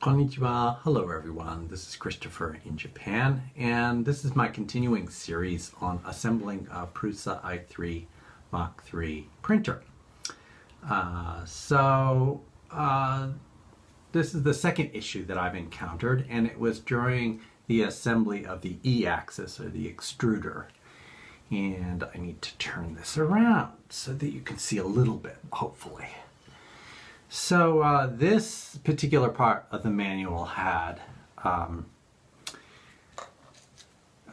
Konnichiwa. Hello everyone. This is Christopher in Japan and this is my continuing series on assembling a Prusa i3 Mach 3 printer. Uh, so uh, this is the second issue that I've encountered and it was during the assembly of the e-axis or the extruder. And I need to turn this around so that you can see a little bit, hopefully. So uh, this particular part of the manual had um,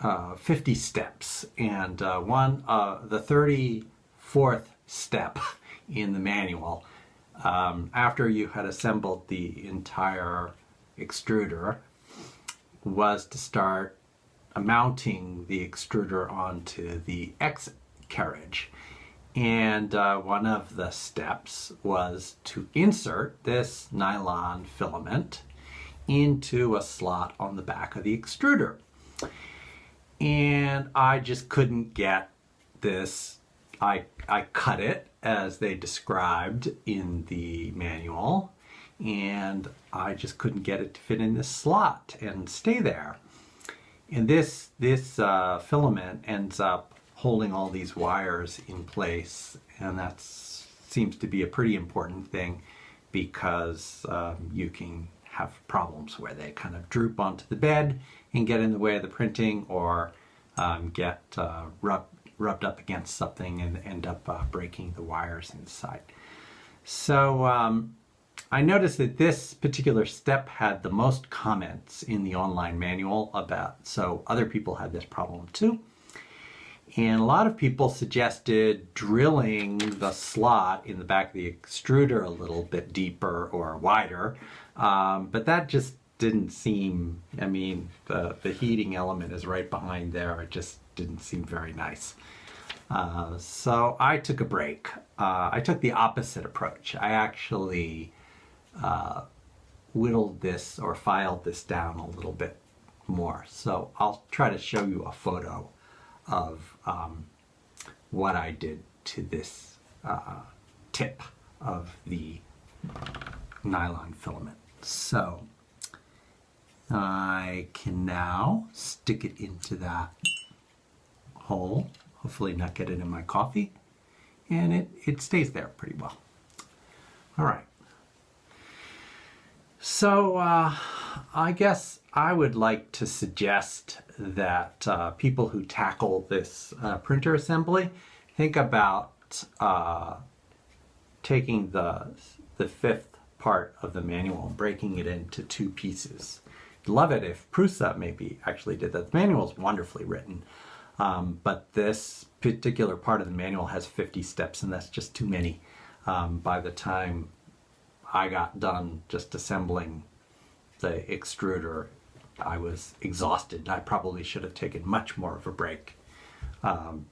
uh, 50 steps and uh, one uh, the 34th step in the manual um, after you had assembled the entire extruder was to start mounting the extruder onto the X carriage and uh, one of the steps was to insert this nylon filament into a slot on the back of the extruder. And I just couldn't get this. I, I cut it as they described in the manual and I just couldn't get it to fit in this slot and stay there. And this, this uh, filament ends up holding all these wires in place and that seems to be a pretty important thing because um, you can have problems where they kind of droop onto the bed and get in the way of the printing or um, get uh, rub, rubbed up against something and end up uh, breaking the wires inside. So um, I noticed that this particular step had the most comments in the online manual about, so other people had this problem too. And a lot of people suggested drilling the slot in the back of the extruder a little bit deeper or wider, um, but that just didn't seem, I mean, the, the heating element is right behind there. It just didn't seem very nice. Uh, so I took a break. Uh, I took the opposite approach. I actually uh, whittled this or filed this down a little bit more. So I'll try to show you a photo of um, what I did to this uh, tip of the nylon filament. So I can now stick it into that hole, hopefully not get it in my coffee, and it, it stays there pretty well. All right. So uh, I guess I would like to suggest that uh, people who tackle this uh, printer assembly think about uh, taking the, the fifth part of the manual and breaking it into two pieces. Love it if Prusa maybe actually did that. The manual is wonderfully written, um, but this particular part of the manual has 50 steps and that's just too many. Um, by the time I got done just assembling the extruder, I was exhausted. I probably should have taken much more of a break um,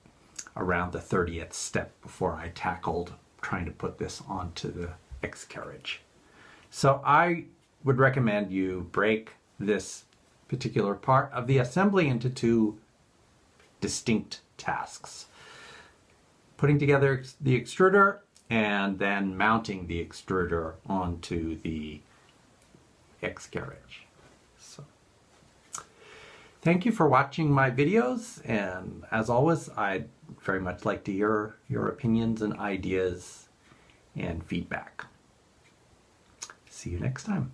around the 30th step before I tackled trying to put this onto the X carriage. So I would recommend you break this particular part of the assembly into two distinct tasks. Putting together the extruder and then mounting the extruder onto the X carriage. So, thank you for watching my videos and as always I'd very much like to hear your opinions and ideas and feedback. See you next time.